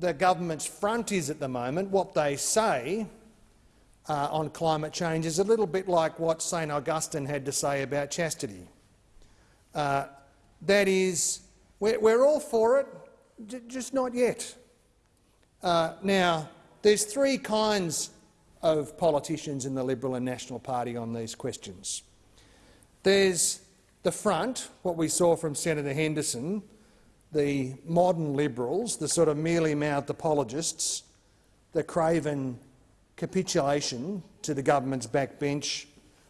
the government's front is at the moment, what they say uh, on climate change is a little bit like what St Augustine had to say about chastity. Uh, that is, we're, we're all for it, just not yet. Uh, now, there's three kinds of politicians in the Liberal and National Party on these questions. There's the front, what we saw from Senator Henderson, the modern Liberals, the sort of mealy-mouthed apologists, the craven capitulation to the government's backbench.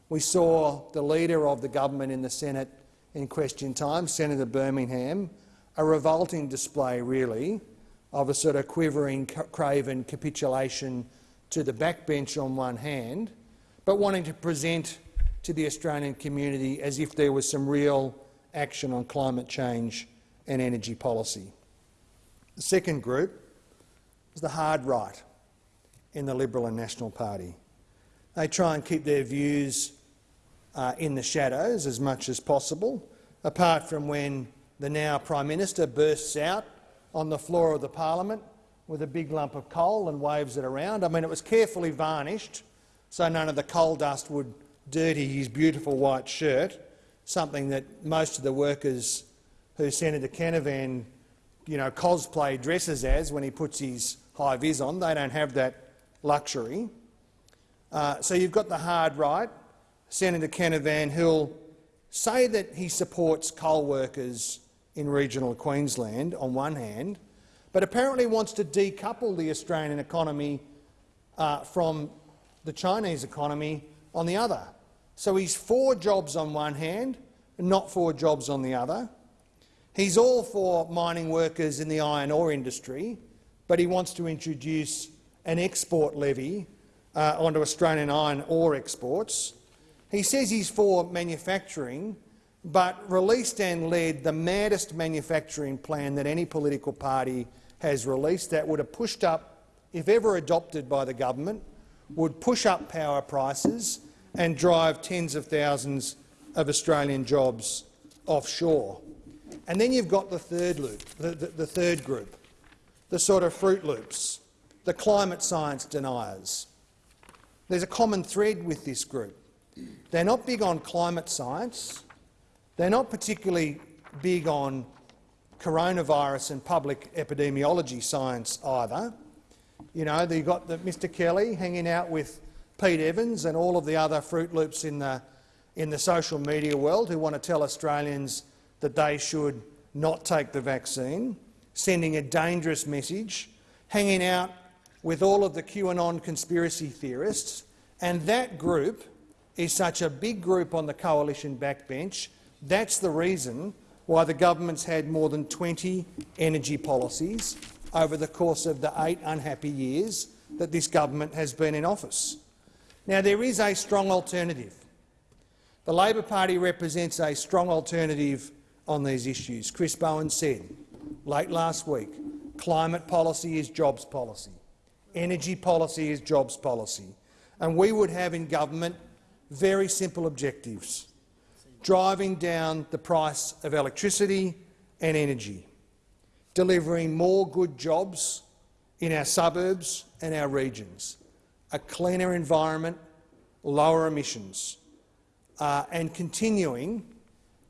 We saw the leader of the government in the Senate in question time, Senator Birmingham, a revolting display, really, of a sort of quivering, craven capitulation to the backbench on one hand, but wanting to present to the Australian community as if there was some real action on climate change and energy policy. The second group is the hard right in the Liberal and National Party. They try and keep their views uh, in the shadows as much as possible, apart from when the now Prime Minister bursts out on the floor of the parliament with a big lump of coal and waves it around. I mean, it was carefully varnished so none of the coal dust would dirty his beautiful white shirt, something that most of the workers who Senator Canavan you know, cosplay dresses as when he puts his high vis on. They don't have that luxury. Uh, so you've got the hard right, Senator Canavan, who'll say that he supports coal workers in regional Queensland on one hand, but apparently wants to decouple the Australian economy uh, from the Chinese economy on the other. So he's for jobs on one hand, not for jobs on the other. He's all for mining workers in the iron ore industry, but he wants to introduce an export levy uh, onto Australian iron ore exports. He says he's for manufacturing, but released and led the maddest manufacturing plan that any political party has released that would have pushed up, if ever adopted by the government, would push up power prices and drive tens of thousands of Australian jobs offshore. And then you've got the third loop, the, the, the third group, the sort of Fruit Loops, the climate science deniers. There's a common thread with this group. They're not big on climate science. They're not particularly big on coronavirus and public epidemiology science either. You know, you've got the, Mr Kelly hanging out with Pete Evans and all of the other Fruit Loops in the, in the social media world who want to tell Australians that they should not take the vaccine, sending a dangerous message, hanging out with all of the QAnon conspiracy theorists, and that group is such a big group on the coalition backbench. That's the reason why the government's had more than 20 energy policies over the course of the eight unhappy years that this government has been in office. Now, there is a strong alternative. The Labor Party represents a strong alternative on these issues. Chris Bowen said late last week, climate policy is jobs policy, energy policy is jobs policy, and we would have in government very simple objectives, driving down the price of electricity and energy, delivering more good jobs in our suburbs and our regions, a cleaner environment, lower emissions, uh, and continuing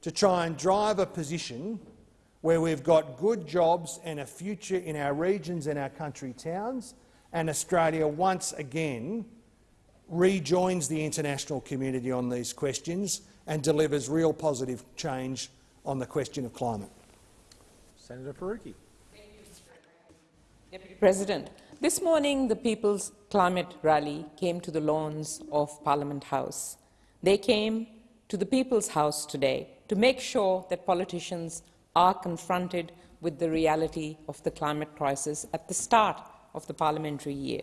to try and drive a position where we've got good jobs and a future in our regions and our country towns, and Australia once again rejoins the international community on these questions and delivers real positive change on the question of climate. Senator Faruqi. Deputy President, this morning the People's Climate Rally came to the lawns of Parliament House. They came to the People's House today to make sure that politicians are confronted with the reality of the climate crisis at the start of the parliamentary year,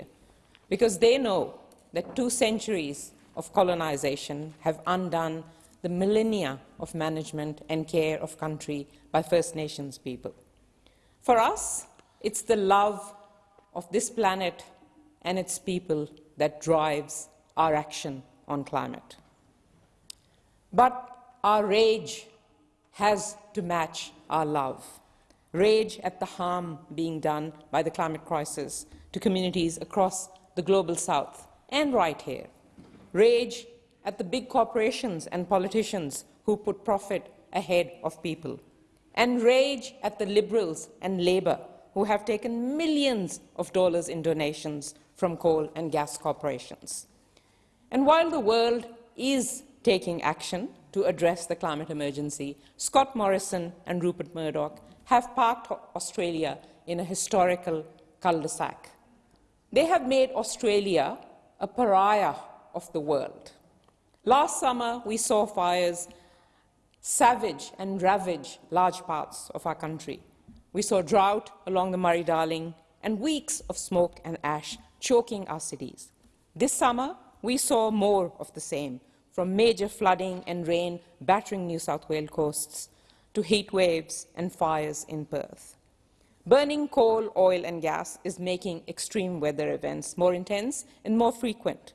because they know that two centuries of colonization have undone the millennia of management and care of country by First Nations people. For us, it's the love of this planet and its people that drives our action on climate. But our rage has to match our love. Rage at the harm being done by the climate crisis to communities across the global south and right here. Rage at the big corporations and politicians who put profit ahead of people. And rage at the Liberals and Labor who have taken millions of dollars in donations from coal and gas corporations. And while the world is taking action to address the climate emergency, Scott Morrison and Rupert Murdoch have parked Australia in a historical cul-de-sac. They have made Australia a pariah of the world. Last summer, we saw fires savage and ravage large parts of our country. We saw drought along the Murray-Darling and weeks of smoke and ash choking our cities. This summer, we saw more of the same, from major flooding and rain battering New South Wales coasts to heat waves and fires in Perth. Burning coal, oil and gas is making extreme weather events more intense and more frequent.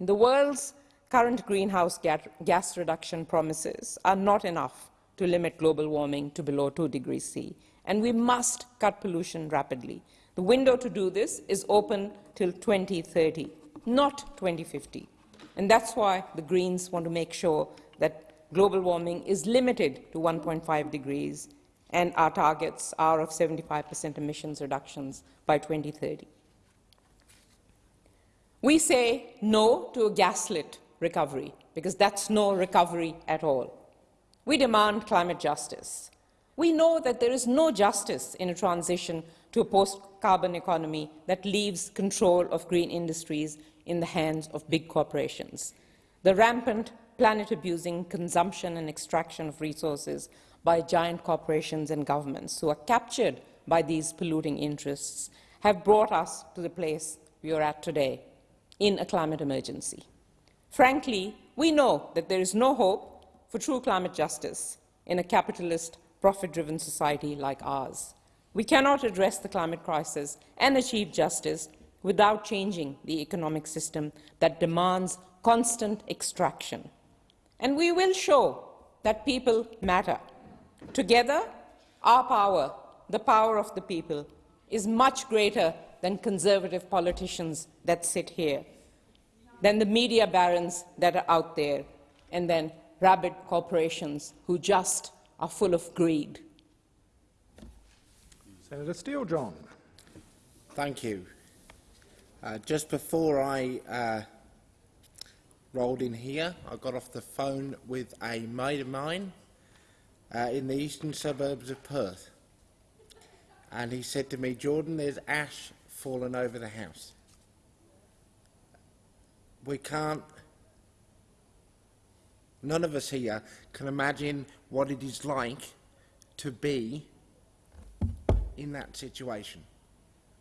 The world's current greenhouse gas reduction promises are not enough to limit global warming to below 2 degrees C, and we must cut pollution rapidly. The window to do this is open till 2030, not 2050. And that's why the Greens want to make sure that global warming is limited to 1.5 degrees and our targets are of 75 per cent emissions reductions by 2030. We say no to a gaslit recovery, because that's no recovery at all. We demand climate justice. We know that there is no justice in a transition to a post-carbon economy that leaves control of green industries in the hands of big corporations. The rampant planet-abusing consumption and extraction of resources by giant corporations and governments who are captured by these polluting interests have brought us to the place we are at today, in a climate emergency. Frankly, we know that there is no hope for true climate justice in a capitalist, profit-driven society like ours. We cannot address the climate crisis and achieve justice without changing the economic system that demands constant extraction. And we will show that people matter. Together, our power, the power of the people, is much greater than conservative politicians that sit here, than the media barons that are out there, and then rabid corporations who just are full of greed. Senator Steele John. Thank you. Uh, just before I uh, rolled in here, I got off the phone with a mate of mine uh, in the eastern suburbs of Perth. And he said to me, Jordon, there's ash fallen over the house. We can't, none of us here can imagine what it is like to be in that situation.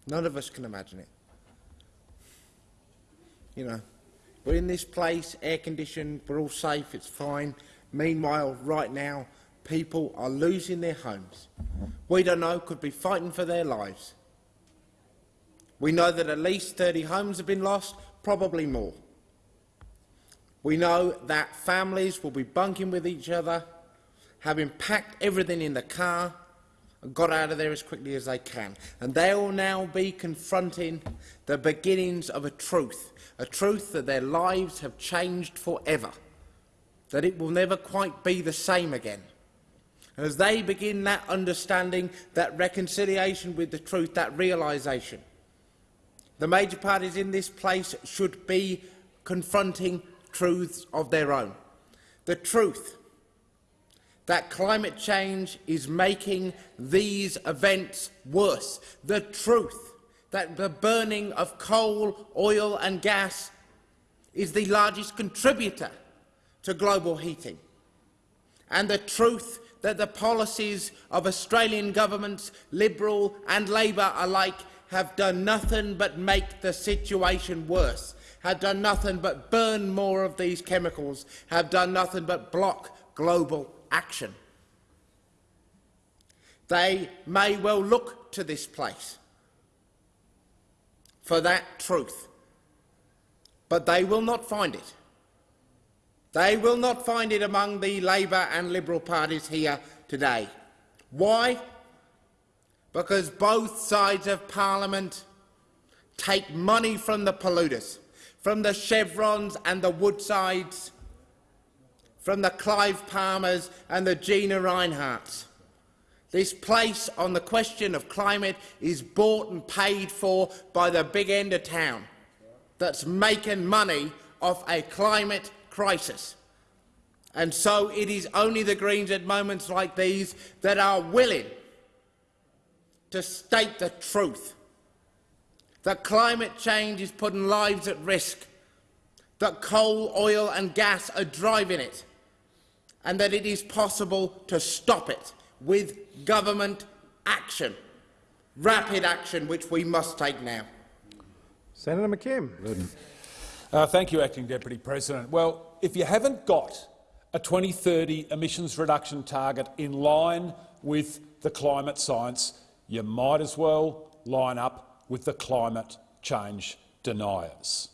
None of us can imagine it. You know, we're in this place, air conditioned, we're all safe, it's fine. Meanwhile, right now, people are losing their homes. We don't know, could be fighting for their lives. We know that at least 30 homes have been lost, probably more. We know that families will be bunking with each other, having packed everything in the car got out of there as quickly as they can. And they will now be confronting the beginnings of a truth a truth that their lives have changed forever, that it will never quite be the same again. And as they begin that understanding, that reconciliation with the truth, that realisation, the major parties in this place should be confronting truths of their own. The truth that climate change is making these events worse. The truth that the burning of coal, oil and gas is the largest contributor to global heating. And the truth that the policies of Australian governments, Liberal and Labor alike, have done nothing but make the situation worse, have done nothing but burn more of these chemicals, have done nothing but block global action. They may well look to this place for that truth. But they will not find it. They will not find it among the Labor and Liberal parties here today. Why? Because both sides of Parliament take money from the polluters, from the Chevrons and the Woodsides, from the Clive Palmers and the Gina Rineharts. This place on the question of climate is bought and paid for by the big end of town that's making money off a climate crisis. And so it is only the Greens at moments like these that are willing to state the truth, that climate change is putting lives at risk, that coal, oil and gas are driving it, and that it is possible to stop it with government action, rapid action, which we must take now. Senator McKim. Uh, thank you, Acting Deputy President. Well, if you haven't got a 2030 emissions reduction target in line with the climate science, you might as well line up with the climate change deniers.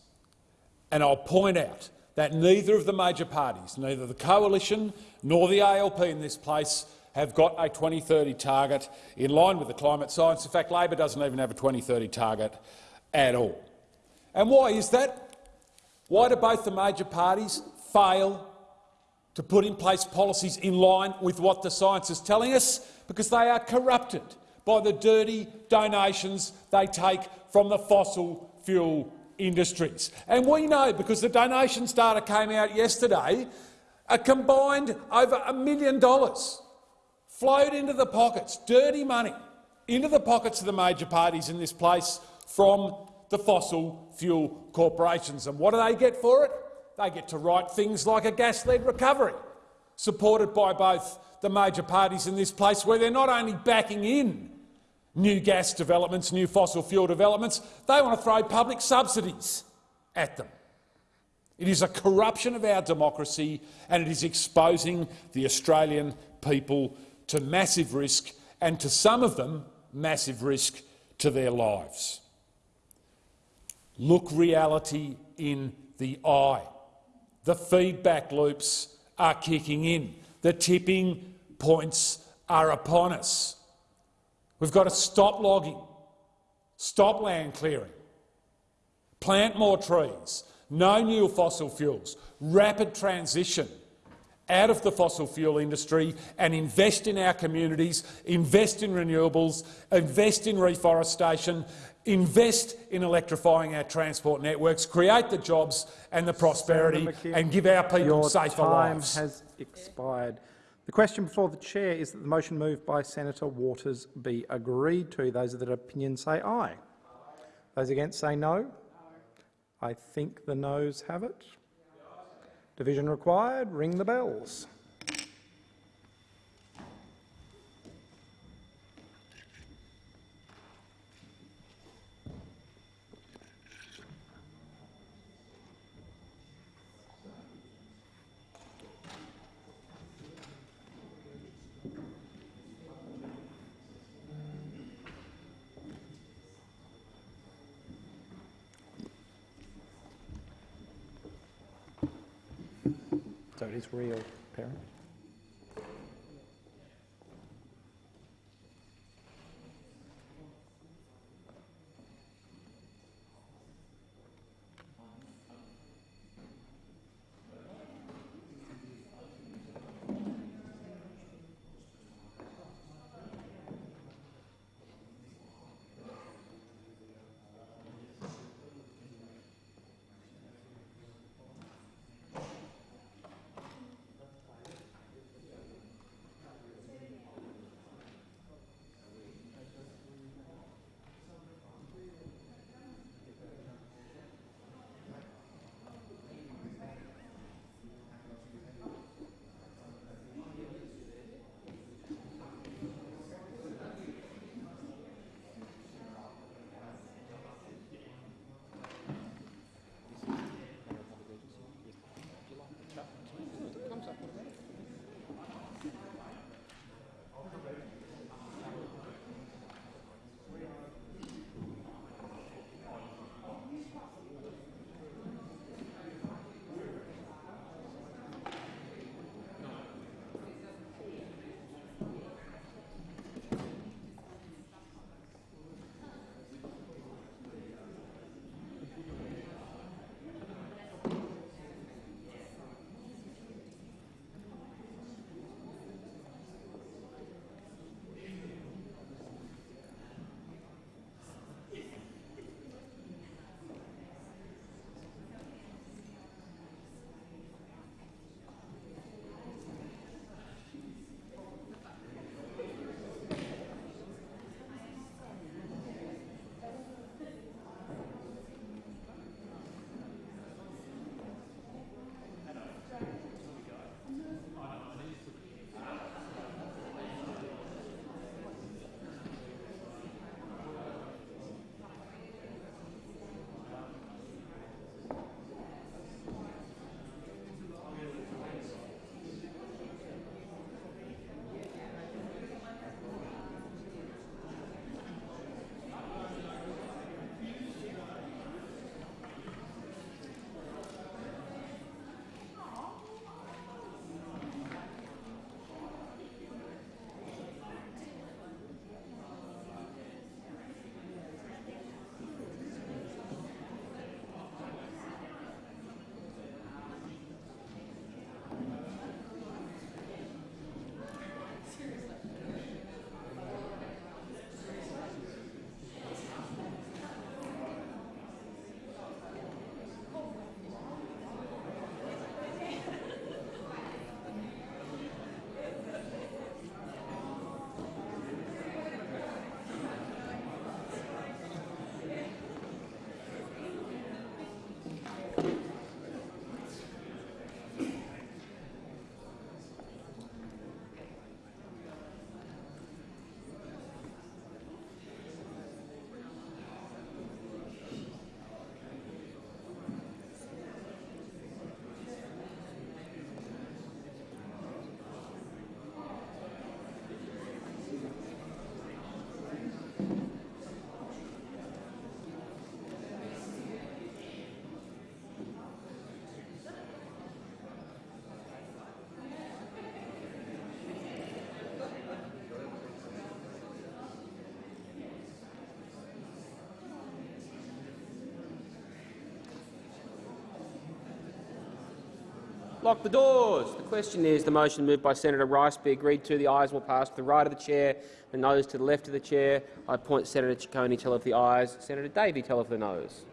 And I'll point out that neither of the major parties, neither the coalition nor the ALP in this place, have got a 2030 target in line with the climate science. In fact, Labor doesn't even have a 2030 target at all. And why is that? Why do both the major parties fail to put in place policies in line with what the science is telling us? Because they are corrupted by the dirty donations they take from the fossil fuel industries. And we know, because the donations data came out yesterday, A combined over a million dollars flowed into the pockets, dirty money, into the pockets of the major parties in this place from the fossil fuel corporations. And what do they get for it? They get to write things like a gas-led recovery, supported by both the major parties in this place, where they're not only backing in new gas developments, new fossil fuel developments, they want to throw public subsidies at them. It is a corruption of our democracy and it is exposing the Australian people to massive risk and to some of them massive risk to their lives. Look reality in the eye. The feedback loops are kicking in. The tipping points are upon us. We've got to stop logging, stop land clearing, plant more trees, no new fossil fuels, rapid transition out of the fossil fuel industry and invest in our communities, invest in renewables, invest in reforestation, invest in electrifying our transport networks, create the jobs and the prosperity and give our people your safer time lives. has expired. The question before the chair is that the motion moved by Senator Waters be agreed to. Those of that opinion say aye. Those against say no. I think the noes have it. Division required. Ring the bells. Is real, apparently. Lock the doors. The question is the motion moved by Senator Rice be agreed to. The ayes will pass to the right of the chair, the noes to the left of the chair. I appoint Senator Ciccone tell of the ayes, Senator Davey tell of the noes.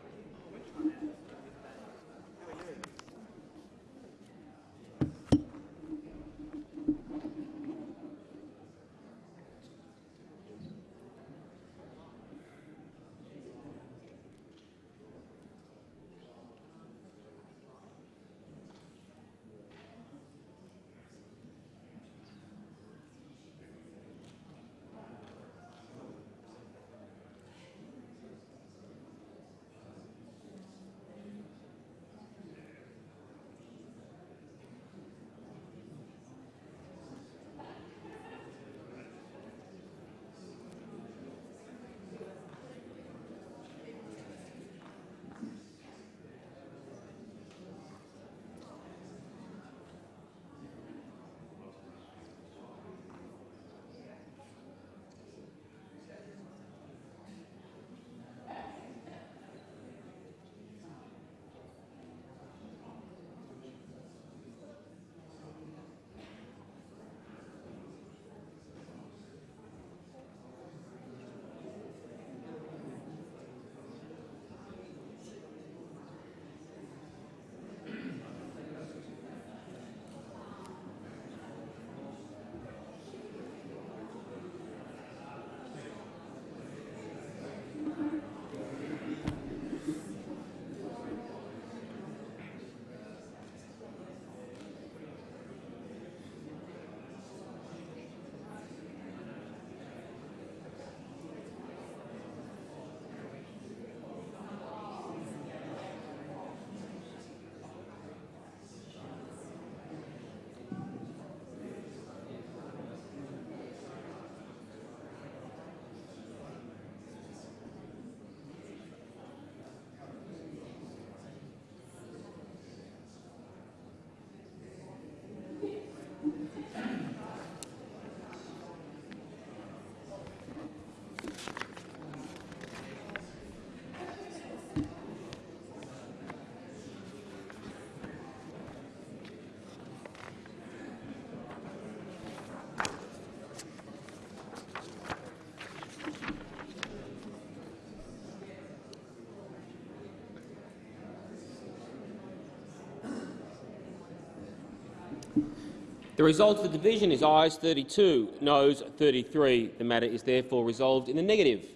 The result of the division is ayes 32, noes 33. The matter is therefore resolved in the negative.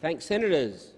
Thanks, senators.